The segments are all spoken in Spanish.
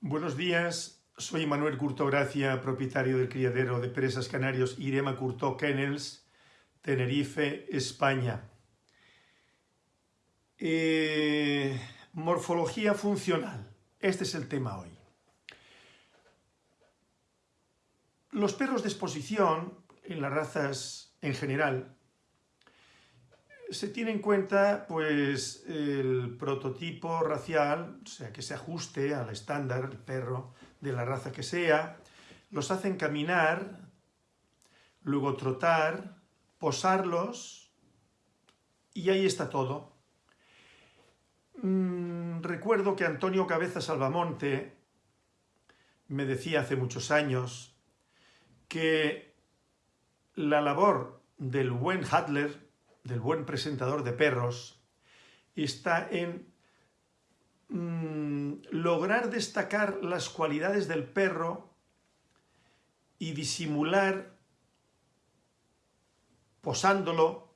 Buenos días, soy Manuel Curto Gracia, propietario del criadero de presas canarios Irema Curto Kennels, Tenerife, España. Eh, morfología funcional, este es el tema hoy. Los perros de exposición, en las razas en general, se tiene en cuenta pues, el prototipo racial, o sea, que se ajuste al estándar, el perro de la raza que sea, los hacen caminar, luego trotar, posarlos, y ahí está todo. Mm, recuerdo que Antonio Cabeza Salvamonte me decía hace muchos años que la labor del buen Hadler del buen presentador de perros está en mm, lograr destacar las cualidades del perro y disimular posándolo,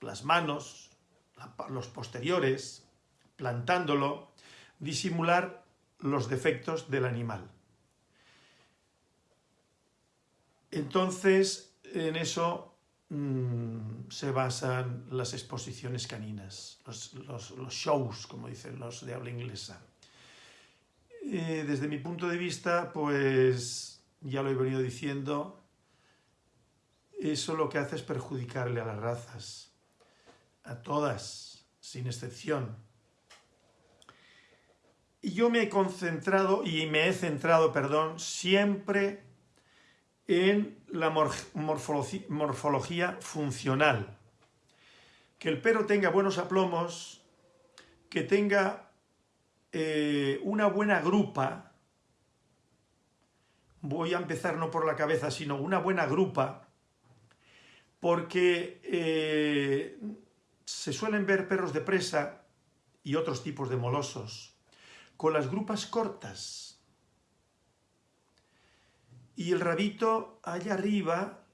las manos, los posteriores, plantándolo, disimular los defectos del animal. Entonces, en eso Mm, se basan las exposiciones caninas, los, shows, como dicen los de habla inglesa. desde mi punto de vista, pues ya lo he venido diciendo, eso lo que hace es perjudicarle a las razas, a todas, sin excepción. Y yo me he concentrado, y me he centrado, perdón, siempre en la morfología funcional. Que el perro tenga buenos aplomos, que tenga eh, una buena grupa, voy a empezar no por la cabeza, sino una buena grupa, porque eh, se suelen ver perros de presa y otros tipos de molosos con las grupas cortas, y el rabito allá arriba,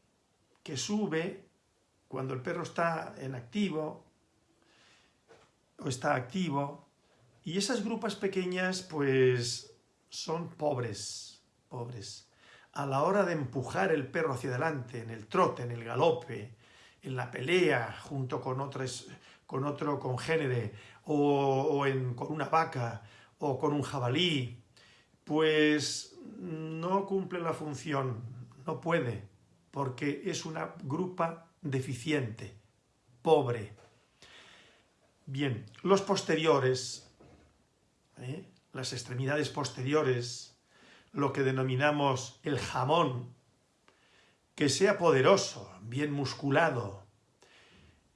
que sube, cuando el perro está en activo, o está activo, y esas grupas pequeñas, pues, son pobres, pobres. A la hora de empujar el perro hacia adelante, en el trote, en el galope, en la pelea, junto con, otros, con otro congénere, o, con una vaca, o con un jabalí, pues no cumple la función, no puede, porque es una grupa deficiente, pobre. Bien, los posteriores, ¿eh? las extremidades posteriores, lo que denominamos el jamón, que sea poderoso, bien musculado,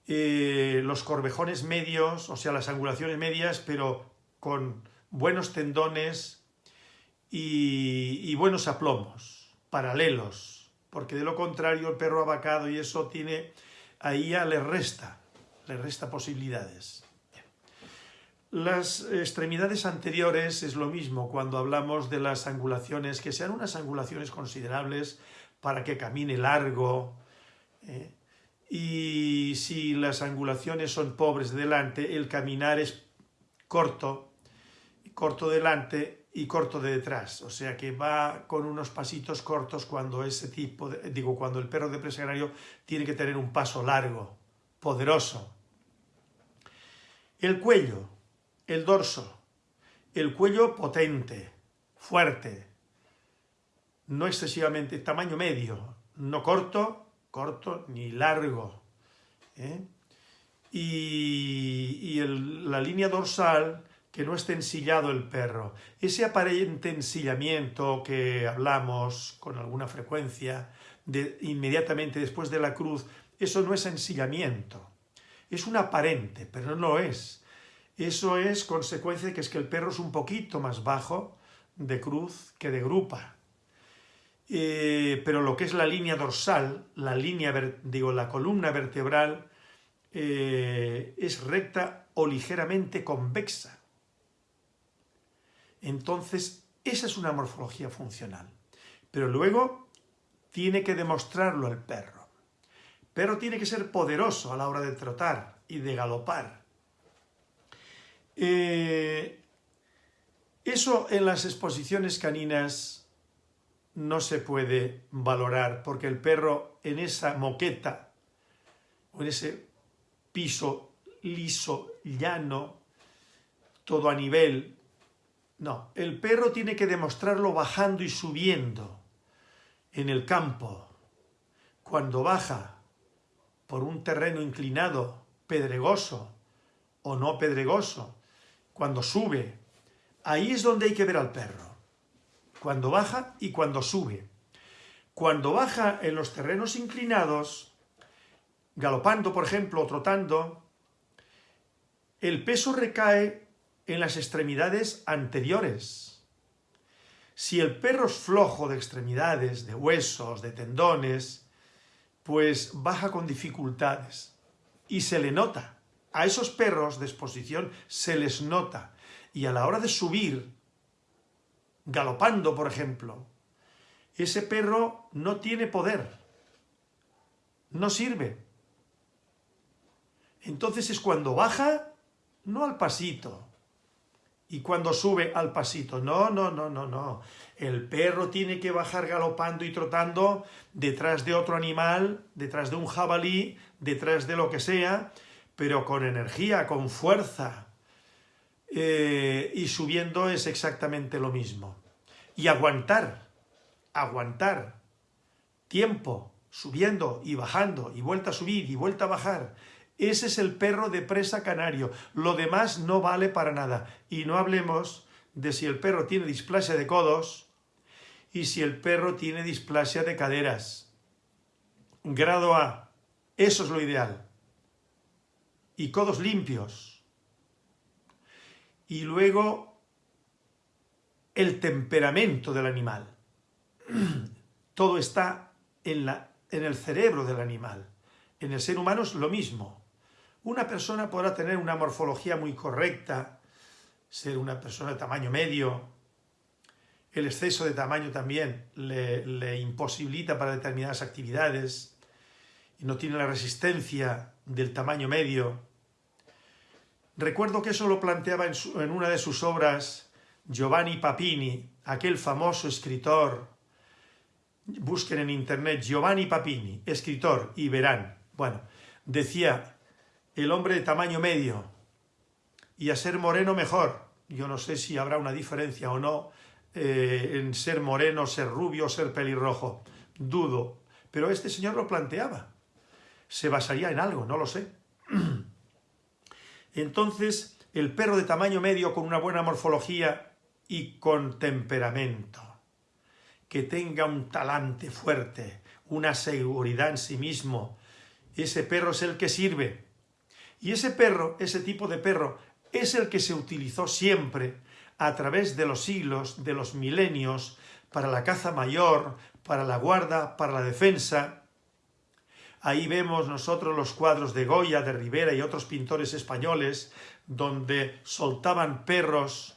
eh, los corvejones medios, o sea, las angulaciones medias, pero con buenos tendones, y, buenos aplomos, paralelos, porque de lo contrario el perro abacado y eso tiene, ahí ya le resta, le resta posibilidades. Las extremidades anteriores es lo mismo cuando hablamos de las angulaciones, que sean unas angulaciones considerables para que camine largo, ¿eh? y si las angulaciones son pobres delante, el caminar es corto, corto delante y corto de detrás, o sea que va con unos pasitos cortos cuando ese tipo, digo, cuando el perro de presa tiene que tener un paso largo, poderoso. El cuello, el dorso, el cuello potente, fuerte, no excesivamente, tamaño medio, no corto, corto ni largo. ¿eh? Y, la línea dorsal que no esté ensillado el perro. Ese aparente ensillamiento que hablamos con alguna frecuencia de, inmediatamente después de la cruz, eso no es ensillamiento. Es un aparente, pero no lo es. Eso es consecuencia de que es que el perro es un poquito más bajo de cruz que de grupa. Eh, pero lo que es la línea dorsal, la línea, digo, la columna vertebral, eh, es recta o ligeramente convexa. Entonces, esa es una morfología funcional. Pero luego tiene que demostrarlo el perro. Pero tiene que ser poderoso a la hora de trotar y de galopar. Eh, Eso en las exposiciones caninas no se puede valorar porque el perro en esa moqueta o en ese piso liso, llano, todo a nivel, no, el perro tiene que demostrarlo bajando y subiendo en el campo. Cuando baja por un terreno inclinado, pedregoso o no pedregoso, cuando sube, ahí es donde hay que ver al perro. Cuando baja y cuando sube. Cuando baja en los terrenos inclinados, galopando, por ejemplo, o trotando, el peso recae en las extremidades anteriores. Si el perro es flojo de extremidades, de huesos, de tendones, pues baja con dificultades y se le nota. A esos perros de exposición se les nota y a la hora de subir, galopando por ejemplo, ese perro no tiene poder, no sirve. Entonces es cuando baja, no al pasito, y cuando sube al pasito. No, no, no, no, no. El perro tiene que bajar galopando y trotando detrás de otro animal, detrás de un jabalí, detrás de lo que sea, pero con energía, con fuerza. Eh, y subiendo es exactamente lo mismo. Y aguantar, aguantar tiempo, subiendo y bajando, y vuelta a subir y vuelta a bajar, ese es el perro de presa canario. Lo demás no vale para nada. Y no hablemos de si el perro tiene displasia de codos y si el perro tiene displasia de caderas. Grado A. Eso es lo ideal. Y codos limpios. Y luego el temperamento del animal. Todo está en, la, en el cerebro del animal. En el ser humano es lo mismo. Una persona podrá tener una morfología muy correcta, ser una persona de tamaño medio, el exceso de tamaño también le, imposibilita para determinadas actividades y no tiene la resistencia del tamaño medio. Recuerdo que eso lo planteaba en, en una de sus obras Giovanni Papini, aquel famoso escritor, busquen en internet Giovanni Papini, escritor, y verán. Bueno, decía el hombre de tamaño medio y a ser moreno mejor. Yo no sé si habrá una diferencia o no eh, en ser moreno, ser rubio, ser pelirrojo. Dudo. Pero este señor lo planteaba. Se basaría en algo, no lo sé. Entonces, el perro de tamaño medio con una buena morfología y con temperamento, que tenga un talante fuerte, una seguridad en sí mismo, ese perro es el que sirve, y ese perro, ese tipo de perro, es el que se utilizó siempre a través de los siglos, de los milenios, para la caza mayor, para la guarda, para la defensa. Ahí vemos nosotros los cuadros de Goya, de Rivera y otros pintores españoles, donde soltaban perros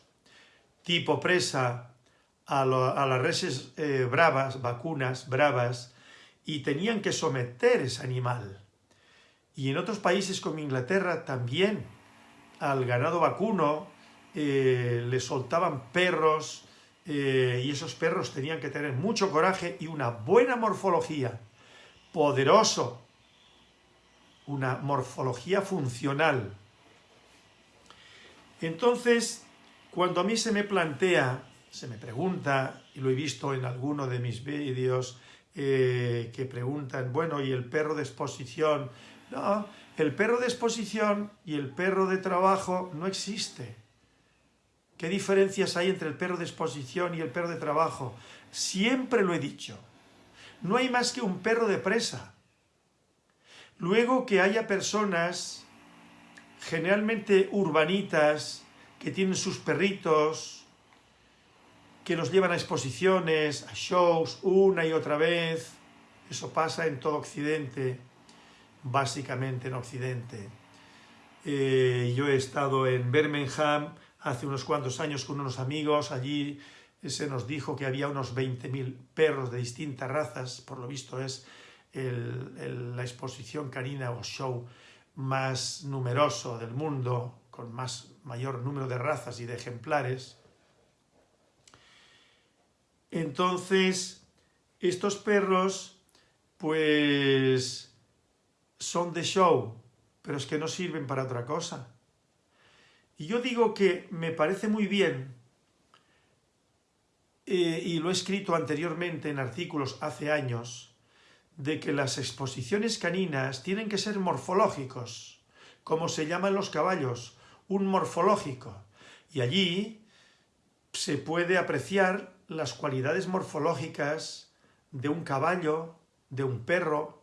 tipo presa a, las reses eh, bravas, vacunas bravas, y tenían que someter ese animal. Y en otros países como Inglaterra también al ganado vacuno eh, le soltaban perros eh, y esos perros tenían que tener mucho coraje y una buena morfología, poderoso, una morfología funcional. Entonces, cuando a mí se me plantea, se me pregunta, y lo he visto en alguno de mis vídeos, eh, que preguntan, bueno, ¿y el perro de exposición no, el perro de exposición y el perro de trabajo no existe. ¿Qué diferencias hay entre el perro de exposición y el perro de trabajo? Siempre lo he dicho. No hay más que un perro de presa. Luego que haya personas, generalmente urbanitas, que tienen sus perritos, que los llevan a exposiciones, a shows, una y otra vez. Eso pasa en todo Occidente básicamente en Occidente. Eh, yo he estado en Birmingham hace unos cuantos años con unos amigos, allí se nos dijo que había unos 20.000 perros de distintas razas, por lo visto es la exposición canina o show más numeroso del mundo, con más mayor número de razas y de ejemplares. Entonces, estos perros, pues, son de show, pero es que no sirven para otra cosa. Y yo digo que me parece muy bien, eh, y lo he escrito anteriormente en artículos hace años, de que las exposiciones caninas tienen que ser morfológicos, como se llaman los caballos, un morfológico. Y allí se puede apreciar las cualidades morfológicas de un caballo, de un perro,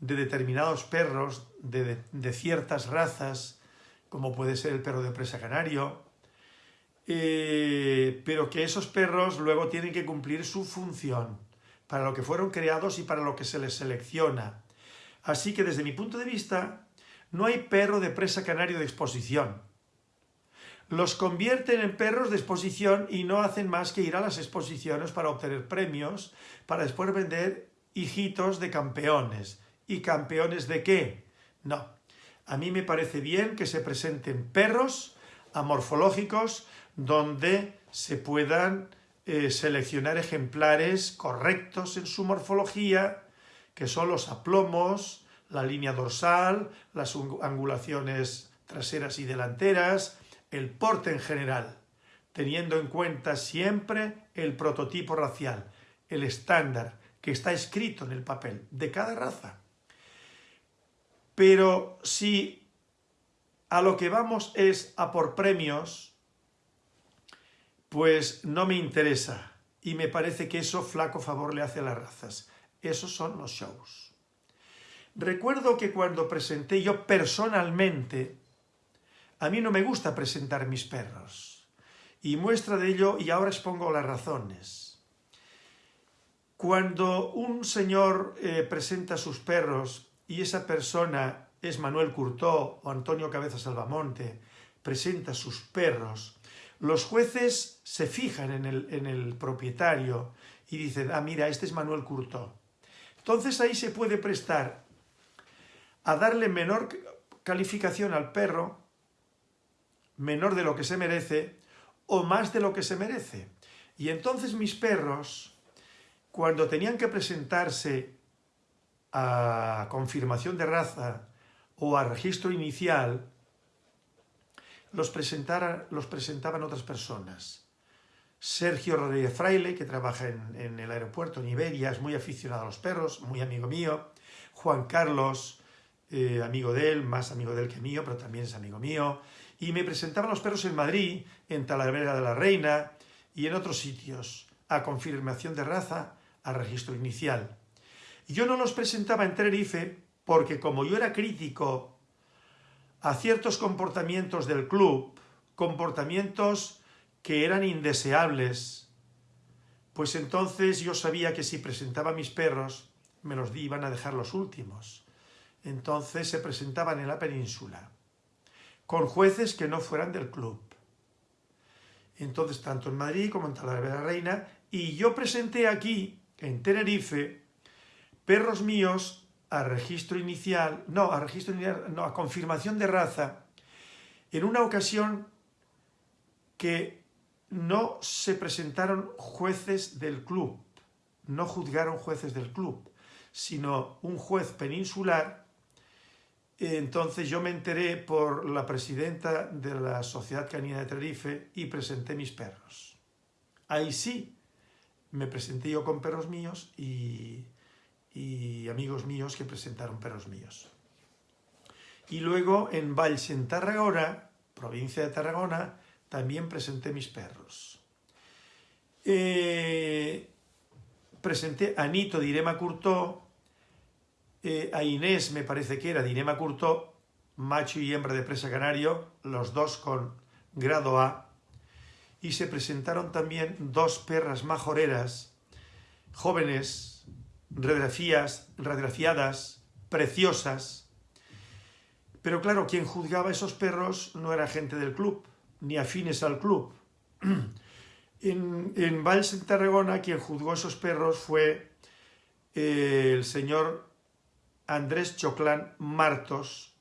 de determinados perros, de, ciertas razas, como puede ser el perro de presa canario, eh, pero que esos perros luego tienen que cumplir su función, para lo que fueron creados y para lo que se les selecciona. Así que desde mi punto de vista, no hay perro de presa canario de exposición. Los convierten en perros de exposición y no hacen más que ir a las exposiciones para obtener premios, para después vender hijitos de campeones. ¿Y campeones de qué? No, a mí me parece bien que se presenten perros amorfológicos donde se puedan eh, seleccionar ejemplares correctos en su morfología, que son los aplomos, la línea dorsal, las angulaciones traseras y delanteras, el porte en general, teniendo en cuenta siempre el prototipo racial, el estándar que está escrito en el papel de cada raza. Pero si a lo que vamos es a por premios, pues no me interesa y me parece que eso flaco favor le hace a las razas. Esos son los shows. Recuerdo que cuando presenté yo personalmente, a mí no me gusta presentar mis perros. Y muestra de ello, y ahora expongo las razones. Cuando un señor eh, presenta sus perros y esa persona es Manuel Curtó o Antonio Cabeza Salvamonte, presenta sus perros, los jueces se fijan en el, en el propietario y dicen, ah, mira, este es Manuel Curtó. Entonces ahí se puede prestar a darle menor calificación al perro, menor de lo que se merece, o más de lo que se merece. Y entonces mis perros, cuando tenían que presentarse a confirmación de raza o a registro inicial, los, los presentaban otras personas. Sergio Rodríguez Fraile, que trabaja en, el aeropuerto en Iberia, es muy aficionado a los perros, muy amigo mío. Juan Carlos, eh, amigo de él, más amigo de él que mío, pero también es amigo mío. Y me presentaban los perros en Madrid, en Talavera de la Reina y en otros sitios, a confirmación de raza, a registro inicial. Yo no los presentaba en Tenerife porque como yo era crítico a ciertos comportamientos del club, comportamientos que eran indeseables, pues entonces yo sabía que si presentaba mis perros, me los iban a dejar los últimos. Entonces se presentaban en la península, con jueces que no fueran del club. Entonces, tanto en Madrid como en Talavera de la Reina, y yo presenté aquí, en Tenerife, perros míos a registro inicial, no, a registro inicial, no, a confirmación de raza, en una ocasión que no se presentaron jueces del club, no juzgaron jueces del club, sino un juez peninsular. Entonces yo me enteré por la presidenta de la Sociedad Canina de Tenerife y presenté mis perros. Ahí sí, me presenté yo con perros míos y y amigos míos que presentaron perros míos. Y luego en Valls, en Tarragona, provincia de Tarragona, también presenté mis perros. Eh, presenté a Nito de Irema Curtó, eh, a Inés me parece que era de Irema Curtó, macho y hembra de presa canario, los dos con grado A, y se presentaron también dos perras majoreras, jóvenes, radiografías, radiografiadas, preciosas. Pero claro, quien juzgaba esos perros no era gente del club, ni afines al club. En, en Valls, en Tarragona, quien juzgó esos perros fue eh, el señor Andrés Choclán Martos,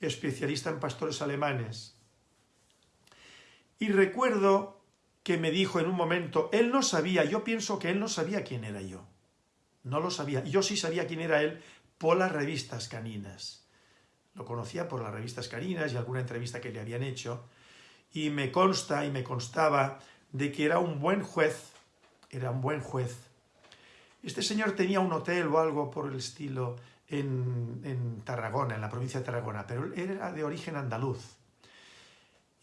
especialista en pastores alemanes. Y recuerdo que me dijo en un momento, él no sabía, yo pienso que él no sabía quién era yo. No lo sabía. Yo sí sabía quién era él por las revistas caninas. Lo conocía por las revistas caninas y alguna entrevista que le habían hecho. Y me consta y me constaba de que era un buen juez. Era un buen juez. Este señor tenía un hotel o algo por el estilo en, Tarragona, en la provincia de Tarragona, pero era de origen andaluz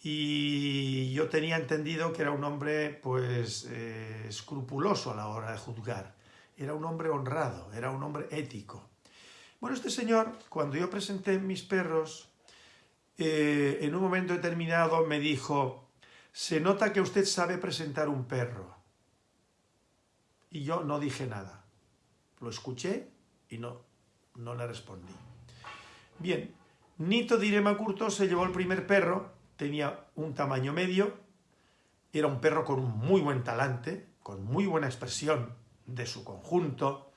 y yo tenía entendido que era un hombre pues eh, escrupuloso a la hora de juzgar, era un hombre honrado, era un hombre ético. Bueno, este señor, cuando yo presenté mis perros, eh, en un momento determinado me dijo, se nota que usted sabe presentar un perro. Y yo no dije nada. Lo escuché y no, no le respondí. Bien, Nito Direma Curto se llevó el primer perro, tenía un tamaño medio, era un perro con un muy buen talante, con muy buena expresión de su conjunto,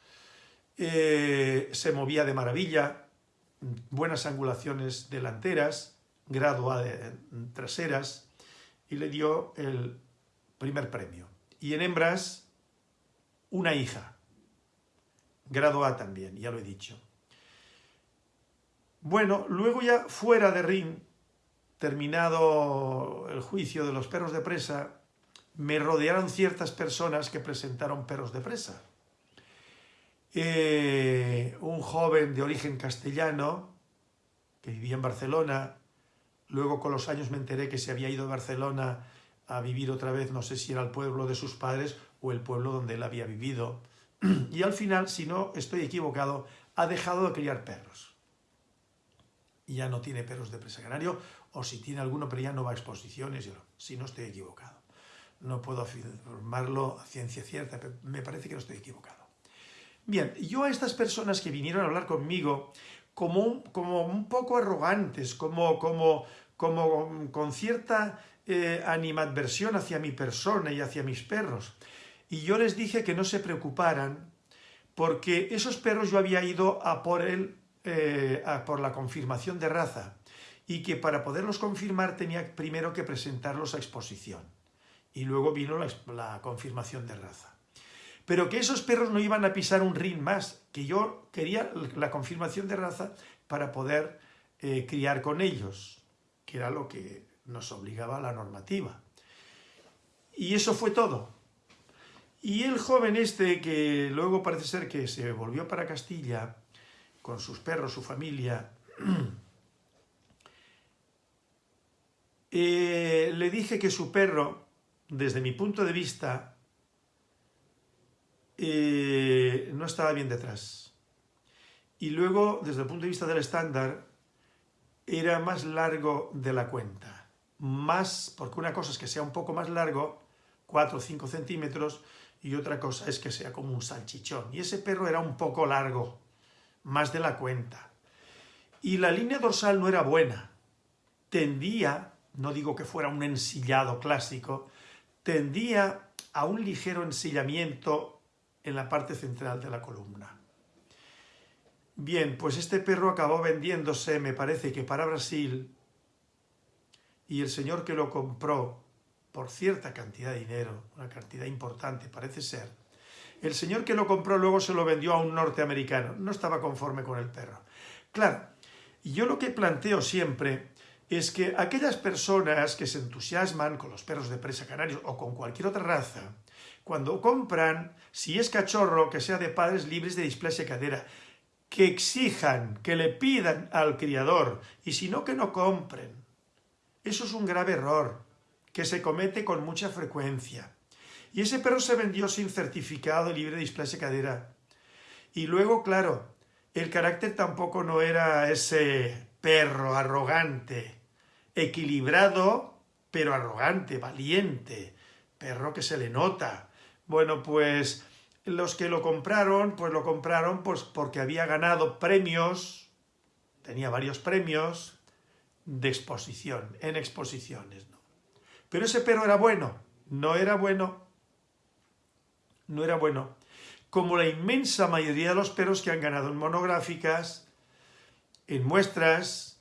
eh, se movía de maravilla, buenas angulaciones delanteras, grado A traseras, y le dio el primer premio. Y en hembras, una hija, grado A también, ya lo he dicho. Bueno, luego ya fuera de ring, terminado el juicio de los perros de presa, me rodearon ciertas personas que presentaron perros de presa. Eh, un joven de origen castellano, que vivía en Barcelona, luego con los años me enteré que se había ido a Barcelona a vivir otra vez, no sé si era el pueblo de sus padres o el pueblo donde él había vivido. Y al final, si no estoy equivocado, ha dejado de criar perros. Ya no tiene perros de presa canario, o si tiene alguno, pero ya no va a exposiciones, si no estoy equivocado. No puedo afirmarlo a ciencia cierta, pero me parece que no estoy equivocado. Bien, yo a estas personas que vinieron a hablar conmigo, como un, como un poco arrogantes, como, como, como con cierta eh, animadversión hacia mi persona y hacia mis perros, y yo les dije que no se preocuparan, porque esos perros yo había ido a por, él, eh, a por la confirmación de raza, y que para poderlos confirmar tenía primero que presentarlos a exposición. Y luego vino la, confirmación de raza. Pero que esos perros no iban a pisar un ring más, que yo quería la confirmación de raza para poder eh, criar con ellos, que era lo que nos obligaba la normativa. Y eso fue todo. Y el joven este, que luego parece ser que se volvió para Castilla, con sus perros, su familia, Eh, le dije que su perro, desde mi punto de vista, eh, no estaba bien detrás. Y luego, desde el punto de vista del estándar, era más largo de la cuenta. Más, porque una cosa es que sea un poco más largo, 4 o 5 centímetros, y otra cosa es que sea como un salchichón. Y ese perro era un poco largo, más de la cuenta. Y la línea dorsal no era buena. Tendía no digo que fuera un ensillado clásico, tendía a un ligero ensillamiento en la parte central de la columna. Bien, pues este perro acabó vendiéndose, me parece que para Brasil, y el señor que lo compró por cierta cantidad de dinero, una cantidad importante parece ser, el señor que lo compró luego se lo vendió a un norteamericano, no estaba conforme con el perro. Claro, yo lo que planteo siempre es que aquellas personas que se entusiasman con los perros de presa canarios o con cualquier otra raza, cuando compran, si es cachorro, que sea de padres libres de displasia cadera, que exijan, que le pidan al criador, y si no, que no compren. Eso es un grave error, que se comete con mucha frecuencia. Y ese perro se vendió sin certificado libre de displasia cadera. Y luego, claro, el carácter tampoco no era ese perro arrogante, equilibrado, pero arrogante, valiente, perro que se le nota. Bueno, pues los que lo compraron, pues lo compraron pues porque había ganado premios, tenía varios premios de exposición, en exposiciones. ¿no? Pero ese perro era bueno, no era bueno, no era bueno. Como la inmensa mayoría de los perros que han ganado en monográficas, en muestras,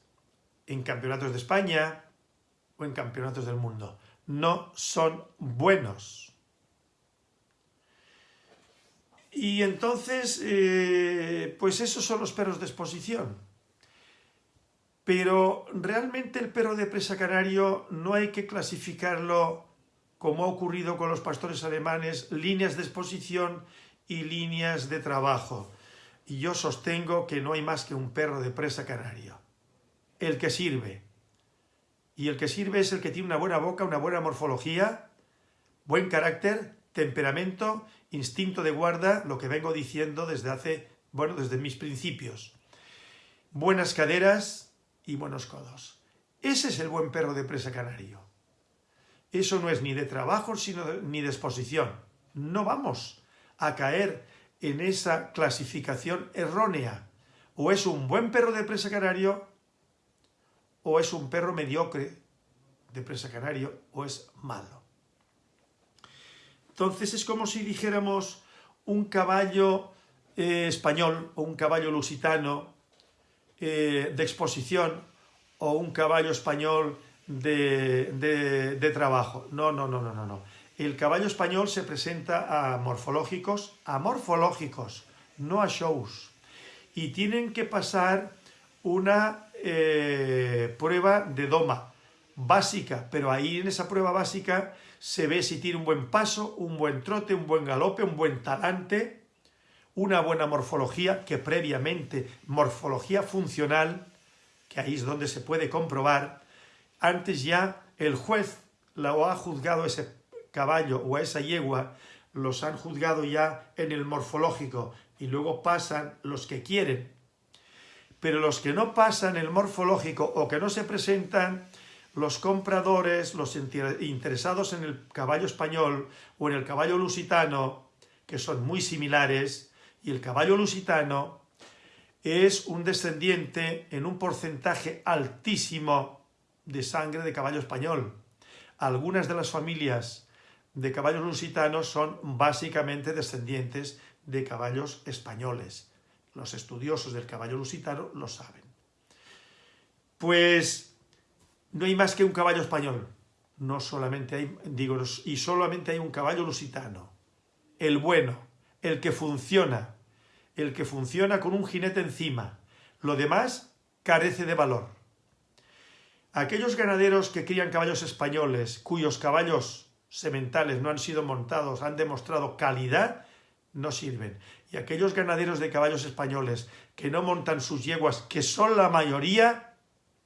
en campeonatos de España o en campeonatos del mundo. no son buenos. Y entonces, eh, pues esos son los perros de exposición. Pero realmente el perro de presa canario no hay que clasificarlo como ha ocurrido con los pastores alemanes, líneas de exposición y líneas de trabajo. Y yo sostengo que no hay más que un perro de presa canario. El que sirve. Y el que sirve es el que tiene una buena boca, una buena morfología, buen carácter, temperamento, instinto de guarda, lo que vengo diciendo desde hace, bueno, desde mis principios. Buenas caderas y buenos codos. Ese es el buen perro de presa canario. Eso no es ni de trabajo sino ni de exposición. No vamos a caer en esa clasificación errónea. O es un buen perro de presa canario o es un perro mediocre de presa canario o es malo. Entonces es como si dijéramos un caballo eh, español o un caballo lusitano eh, de exposición o un caballo español de, trabajo. No, no, no, no, no, no. El caballo español se presenta a morfológicos, a morfológicos, no a shows. Y tienen que pasar una eh, prueba de doma básica, pero ahí en esa prueba básica se ve si tiene un buen paso, un buen trote, un buen galope, un buen talante, una buena morfología, que previamente, morfología funcional, que ahí es donde se puede comprobar, antes ya el juez lo ha juzgado ese caballo o a esa yegua, los han juzgado ya en el morfológico y luego pasan los que quieren. Pero los que no pasan el morfológico o que no se presentan, los compradores, los interesados en el caballo español o en el caballo lusitano, que son muy similares, y el caballo lusitano es un descendiente en un porcentaje altísimo de sangre de caballo español. Algunas de las familias de caballos lusitanos son básicamente descendientes de caballos españoles. Los estudiosos del caballo lusitano lo saben. Pues no hay más que un caballo español. No solamente hay, digo, y solamente hay un caballo lusitano. El bueno, el que funciona, el que funciona con un jinete encima. Lo demás carece de valor. Aquellos ganaderos que crían caballos españoles, cuyos caballos sementales no han sido montados, han demostrado calidad, no sirven. Y aquellos ganaderos de caballos españoles que no montan sus yeguas, que son la mayoría,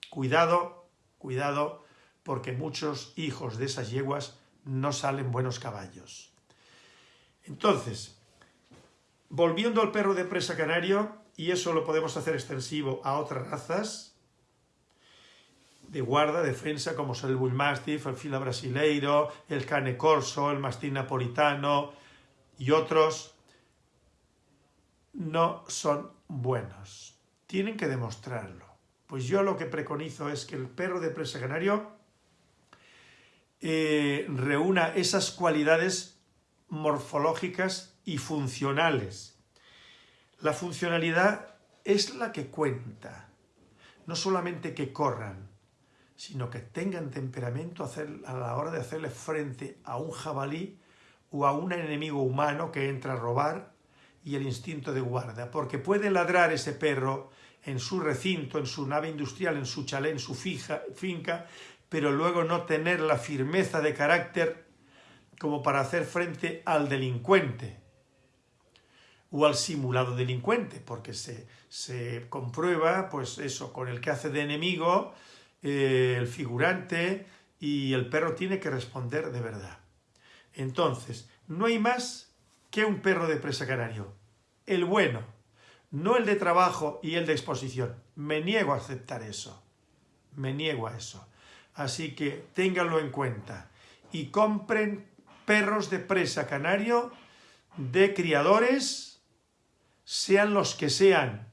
cuidado, cuidado, porque muchos hijos de esas yeguas no salen buenos caballos. Entonces, volviendo al perro de presa canario, y eso lo podemos hacer extensivo a otras razas, de guarda, defensa, como son el Bull Mastiff, el Fila Brasileiro, el Cane Corso, el Mastín Napolitano y otros, no son buenos. Tienen que demostrarlo. Pues yo lo que preconizo es que el perro de presa canario eh, reúna esas cualidades morfológicas y funcionales. La funcionalidad es la que cuenta, no solamente que corran, sino que tengan temperamento a la hora de hacerle frente a un jabalí o a un enemigo humano que entra a robar y el instinto de guarda, porque puede ladrar ese perro en su recinto, en su nave industrial, en su chalet, en su finca, pero luego no tener la firmeza de carácter como para hacer frente al delincuente o al simulado delincuente, porque se, se comprueba, pues eso, con el que hace de enemigo, eh, el figurante y el perro tiene que responder de verdad. Entonces, no hay más que un perro de presa canario. El bueno, no el de trabajo y el de exposición. Me niego a aceptar eso. Me niego a eso. Así que ténganlo en cuenta y compren perros de presa canario de criadores, sean los que sean,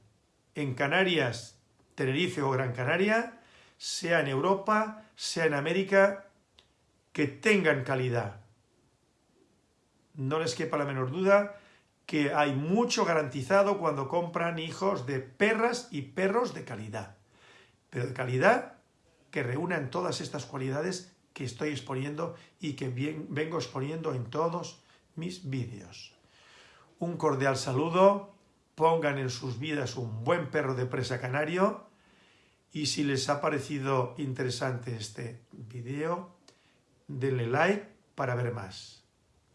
en Canarias, Tenerife o Gran Canaria, sea en Europa, sea en América, que tengan calidad. No les quepa la menor duda que hay mucho garantizado cuando compran hijos de perras y perros de calidad. Pero de calidad que reúnan todas estas cualidades que estoy exponiendo y que bien, vengo exponiendo en todos mis vídeos. Un cordial saludo, pongan en sus vidas un buen perro de presa canario y si les ha parecido interesante este vídeo, denle like para ver más.